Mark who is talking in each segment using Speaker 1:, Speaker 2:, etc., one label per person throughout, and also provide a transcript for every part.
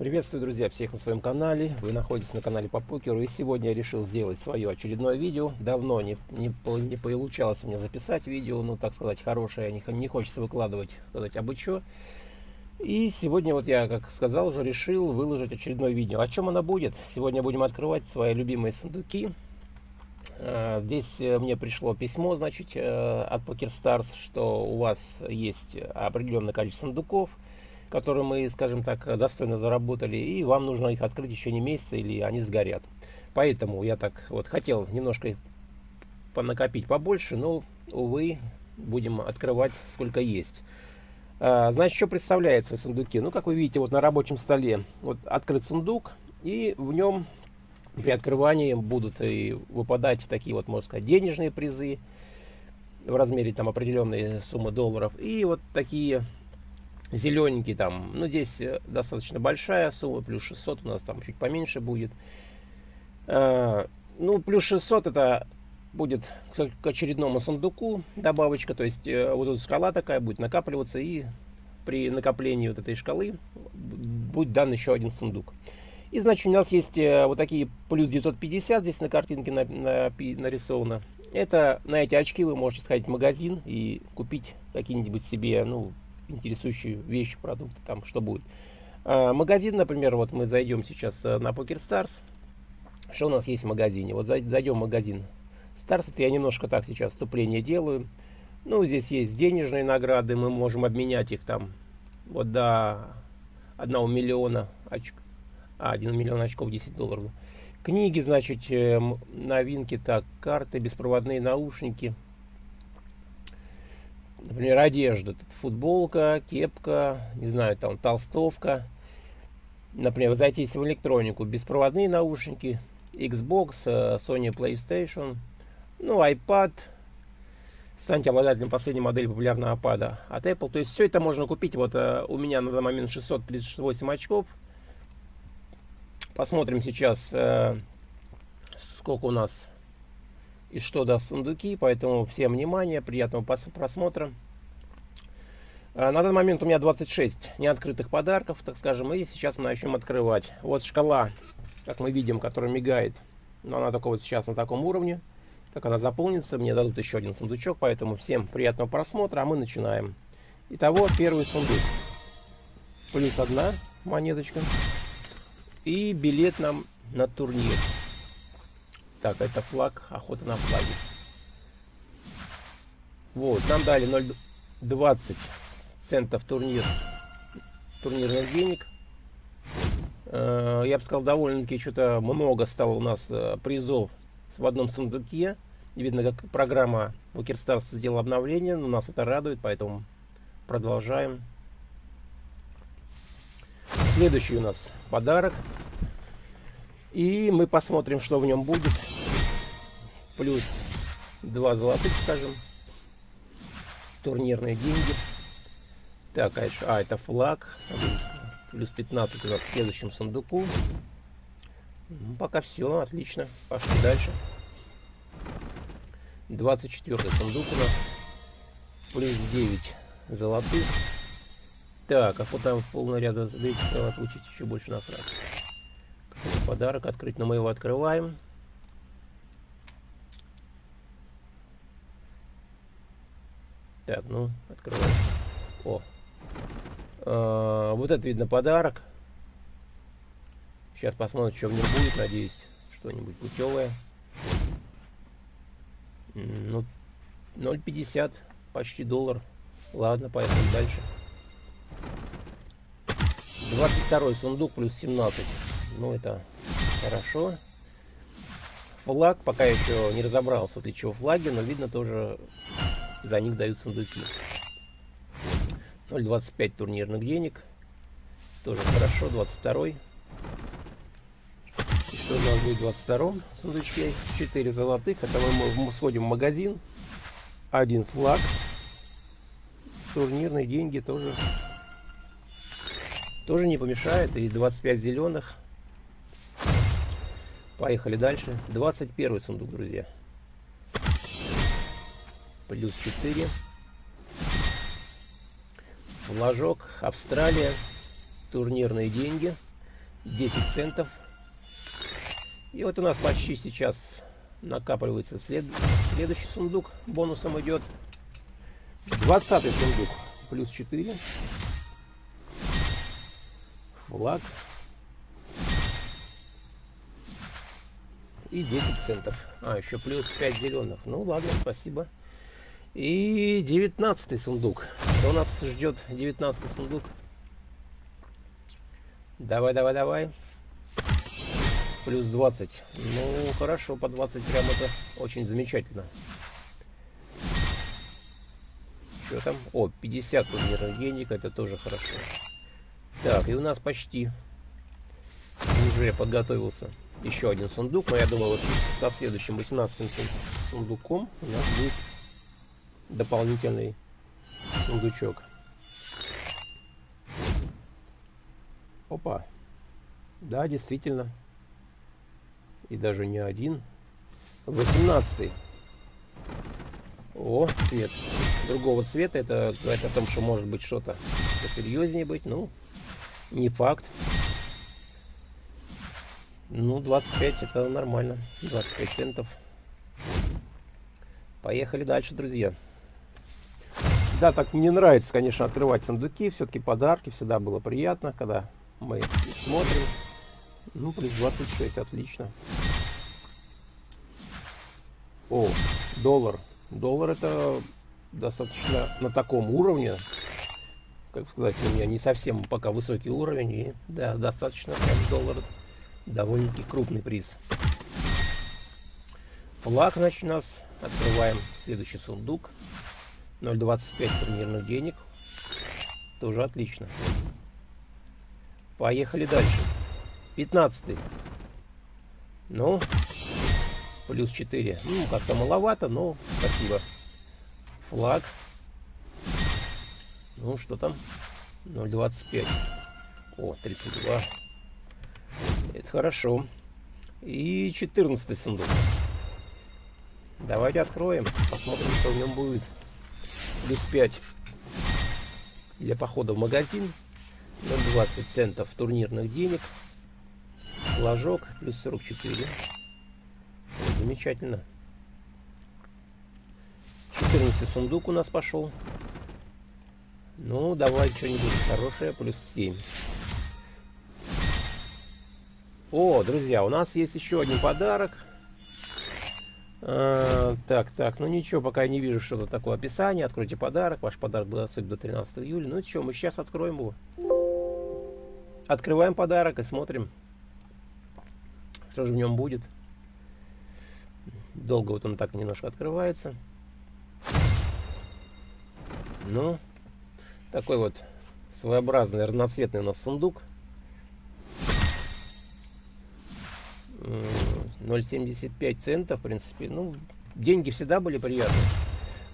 Speaker 1: Приветствую, друзья, всех на своем канале. Вы находитесь на канале по покеру. И сегодня я решил сделать свое очередное видео. Давно не, не, не получалось меня записать видео, ну, так сказать, хорошее. Не, не хочется выкладывать, сказать, абы что. И сегодня, вот я, как сказал, уже решил выложить очередное видео. О чем оно будет? Сегодня будем открывать свои любимые сундуки. А, здесь э, мне пришло письмо, значит, э, от PokerStars, что у вас есть определенное количество сундуков – которые мы, скажем так, достойно заработали, и вам нужно их открыть еще не месяц, или они сгорят. Поэтому я так вот хотел немножко понакопить побольше, но, увы, будем открывать сколько есть. А, значит, что представляет свои сундуки? Ну, как вы видите, вот на рабочем столе вот открыт сундук, и в нем при открывании будут и выпадать такие вот, можно сказать, денежные призы в размере там определенной суммы долларов, и вот такие зелененький там, ну здесь э, достаточно большая сумма, плюс 600 у нас там чуть поменьше будет. А, ну плюс 600 это будет к очередному сундуку добавочка, то есть э, вот тут шкала такая будет накапливаться и при накоплении вот этой шкалы будет дан еще один сундук. И значит у нас есть э, вот такие плюс 950 здесь на картинке на, на, нарисовано. Это на эти очки вы можете сходить в магазин и купить какие-нибудь себе, ну, интересующие вещи, продукты, там что будет. А, магазин, например, вот мы зайдем сейчас э, на PokerStars. Что у нас есть в магазине? Вот зайдем в магазин Stars, это я немножко так сейчас вступление делаю. Ну, здесь есть денежные награды, мы можем обменять их там вот до 1 миллиона очков. А, 1 миллион очков 10 долларов. Книги, значит, э, новинки, так, карты, беспроводные наушники – например, одежда, футболка, кепка, не знаю, там толстовка. Например, зайти в электронику, беспроводные наушники, Xbox, э, Sony PlayStation, ну, iPad, станьте обладателем последней модели популярного iPad от Apple. То есть все это можно купить. Вот э, у меня на данный момент 638 очков. Посмотрим сейчас, э, сколько у нас и что даст сундуки. Поэтому всем внимание, приятного просмотра. А, на данный момент у меня 26 неоткрытых подарков, так скажем, и сейчас мы начнем открывать. Вот шкала, как мы видим, которая мигает, но она только вот сейчас на таком уровне. Как она заполнится, мне дадут еще один сундучок, поэтому всем приятного просмотра, а мы начинаем. Итого, первый сундук. Плюс одна монеточка. И билет нам на турнир. Так, это флаг, охота на флаге. Вот, нам дали 0,20 центов турнир, турнирных денег. Э, я бы сказал, довольно-таки что-то много стало у нас э, призов в одном сундуке. видно, как программа PokerStars сделала обновление, но нас это радует, поэтому продолжаем. Следующий у нас подарок. И мы посмотрим, что в нем будет. Плюс два золотых, скажем. Турнирные деньги. Так, а, еще, а это флаг. Плюс 15 у нас в следующем сундуку. Ну, пока все, отлично. Пошли дальше. 24 сундук у нас. Плюс 9 золотых. Так, а вот там полный ряд задачи получить еще больше насрать подарок открыть, но мы его открываем. Так, ну, открываем. О. А, вот это видно подарок. Сейчас посмотрим, что в нем будет. Надеюсь, что-нибудь путевое. Ну, 0,50, почти доллар. Ладно, поехали дальше. 22 сундук плюс 17. Ну, это Хорошо. Флаг пока еще не разобрался, для чего флаги, но видно тоже за них дают сундуки. 0.25 турнирных денег. Тоже хорошо. 22 -й. И что у нас будет в 22 сундучке? 4 золотых. Это мы сходим в магазин. Один флаг. Турнирные деньги тоже тоже не помешает. И 25 зеленых. Поехали дальше. 21 сундук, друзья. Плюс 4. Флажок. Австралия. Турнирные деньги. 10 центов. И вот у нас почти сейчас накапливается след... следующий сундук. Бонусом идет 20 сундук. Плюс 4. Флаг. И 10 центов. А, еще плюс 5 зеленых. Ну ладно, спасибо. И 19 сундук. Что нас ждет 19 сундук? Давай, давай, давай. Плюс 20. Ну, хорошо, по 20 прям это очень замечательно. Что там? О, 50 турнирных денег, это тоже хорошо. Так, и у нас почти уже подготовился еще один сундук. Но я думаю, вот со следующим 18 сундуком у нас будет дополнительный сундучок. Опа. Да, действительно. И даже не один. 18 О, цвет. Другого цвета. Это говорит о том, что может быть что-то посерьезнее быть. Ну, не факт. Ну, 25 это нормально. 25 центов. Поехали дальше, друзья. Да, так мне нравится, конечно, открывать сундуки. Все-таки подарки. Всегда было приятно, когда мы смотрим. Ну, плюс 26, отлично. О, доллар. Доллар это достаточно на таком уровне. Как сказать, у меня не совсем пока высокий уровень. И да, достаточно доллар. Довольно-таки крупный приз. Флаг, значит, у нас. Открываем следующий сундук. 0,25 турнирных денег. Тоже отлично. Поехали дальше. 15. Ну, плюс 4. Ну, как-то маловато, но спасибо. Флаг. Ну, что там? 0,25. О, 32. Это хорошо. И 14 сундук. Давайте откроем. Посмотрим, что в нем будет. Плюс 5 для похода в магазин. 0,20 центов турнирных денег. Флажок плюс 44. Замечательно. 14 сундук у нас пошел. Ну, давай что-нибудь хорошее. Плюс 7. О, друзья, у нас есть еще один подарок. А, так, так, ну ничего, пока я не вижу что-то такое описание. Откройте подарок. Ваш подарок был доступен до 13 июля. Ну что, мы сейчас откроем его. Открываем подарок и смотрим, что же в нем будет. Долго вот он так немножко открывается. Ну, такой вот своеобразный разноцветный у нас сундук. 0,75 центов, в принципе. Ну, деньги всегда были приятны.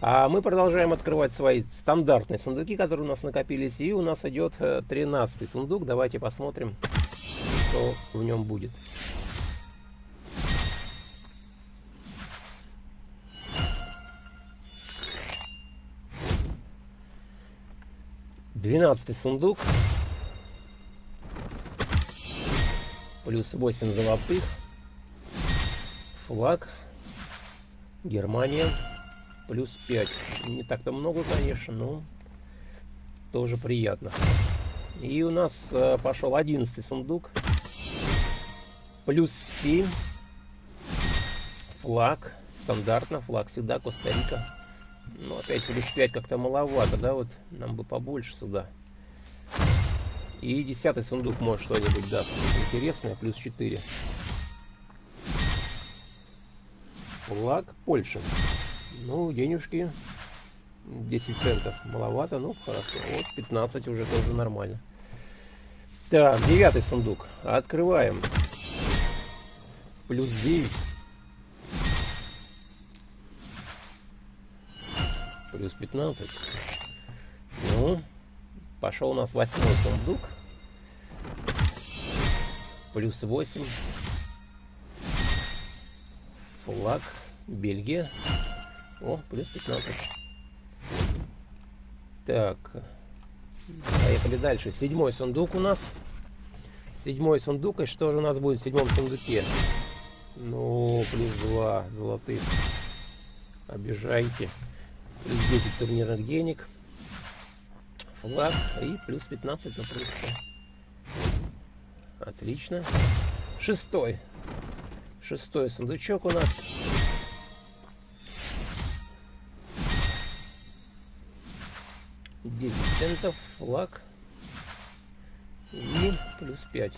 Speaker 1: А мы продолжаем открывать свои стандартные сундуки, которые у нас накопились. И у нас идет 13 э, сундук. Давайте посмотрим, что в нем будет. Двенадцатый сундук. Плюс 8 золотых. Флаг. Германия плюс 5. Не так-то много, конечно, но тоже приятно. И у нас э, пошел 11 сундук. Плюс 7. Флаг. Стандартно. Флаг всегда Коста-Рика. Ну, опять плюс 5 как-то маловато, да? Вот нам бы побольше сюда. И десятый сундук может что-нибудь даст интересное. Плюс 4. Флаг Польши. Ну, денежки 10 центов маловато, ну хорошо. Вот 15 уже тоже нормально. Так, девятый сундук. Открываем. Плюс 9. Плюс 15. Ну, пошел у нас восьмой сундук. Плюс 8. Флаг. Бельгия. О, плюс 15. Так. Поехали дальше. Седьмой сундук у нас. Седьмой сундук. И что же у нас будет в седьмом сундуке? Ну, плюс два золотых. Обижайте. Плюс 10 турнирных денег. Флаг. И плюс 15 на. Отлично. Шестой. Шестой сундучок у нас. Десять центов. Флаг. И плюс 5.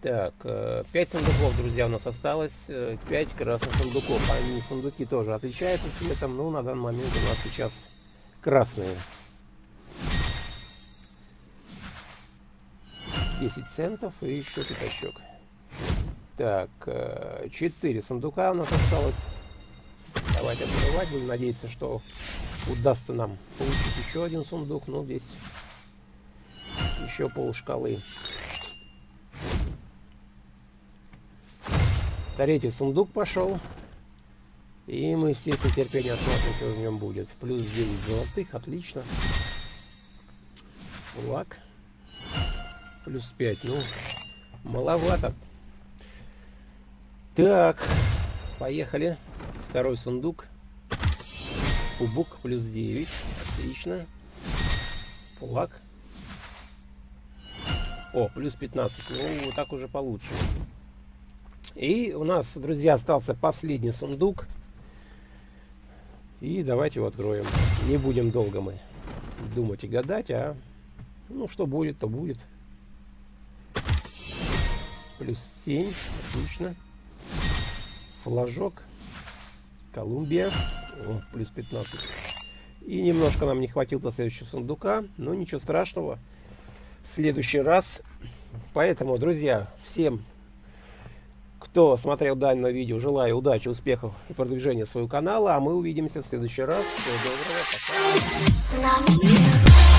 Speaker 1: Так, 5 э, сундуков, друзья, у нас осталось. 5 э, красных сундуков. Они, сундуки тоже отличаются цветом, но на данный момент у нас сейчас красные. 10 центов и еще пятачок. Так, 4 э, сундука у нас осталось. Давайте открывать. Будем надеяться, что удастся нам получить еще один сундук. Ну, здесь еще пол шкалы. Третий сундук пошел. И мы все с нетерпением смотрим, что в нем будет. Плюс 9 золотых, отлично. Лак. Плюс 5, ну, маловато. Так, поехали. Второй сундук. Кубок плюс 9, отлично. Флаг. О, плюс 15. Ну, так уже получше. И у нас, друзья, остался последний сундук. И давайте его откроем. Не будем долго мы думать и гадать, а ну что будет, то будет. Плюс 7, отлично. Флажок. Колумбия. О, плюс 15. И немножко нам не хватило до следующего сундука. Но ничего страшного. В следующий раз. Поэтому, друзья, всем кто смотрел данное видео, желаю удачи, успехов и продвижения своего канала. А мы увидимся в следующий раз. Всего доброго. Пока.